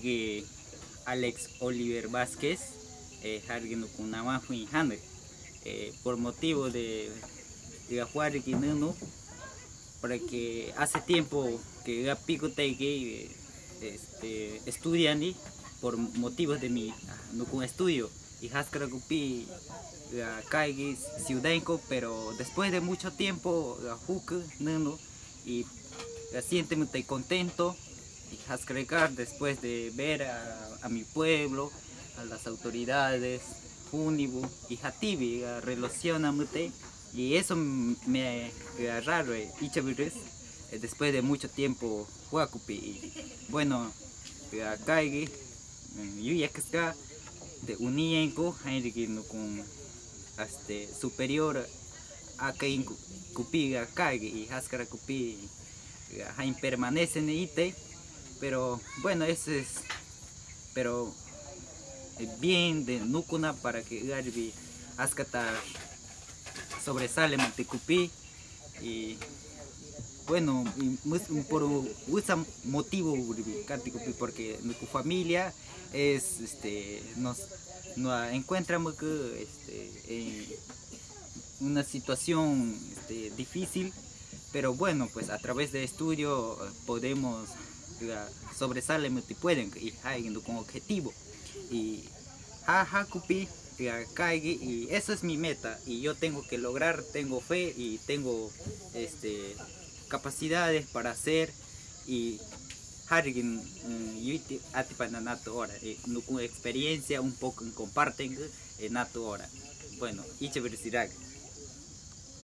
que Alex Oliver Vázquez, eh, eh, por motivo de, de jugar Nunu, para que hace tiempo que pico que este, estudian por motivos de mi no con estudio y Haskara Gupi Kaigi Ciudenco, pero después de mucho tiempo Huk Nunu y siente muy contento Haskara después de ver a, mi pueblo, a las autoridades, Unibu y Hatibi relaciona y eso me raro y eh, después de mucho tiempo Huacupi bueno Kaigi ya que está de unienco no con este superior a que cupiga caiga y haskara cupi hain permanece en ite pero bueno eso es pero eh, bien de nukuna para que garbi askatar sobresale cupi y bueno, por un motivo porque nuestra familia es, este, nos, nos encontramos este, en una situación este, difícil, pero bueno, pues a través de estudio podemos sobresalir y pueden y con objetivo. Y jaja cupi y eso es mi meta y yo tengo que lograr tengo fe y tengo este capacidades para hacer y alguien yuiti atipananato ahora con experiencia un poco comparten en nato ahora bueno y chévere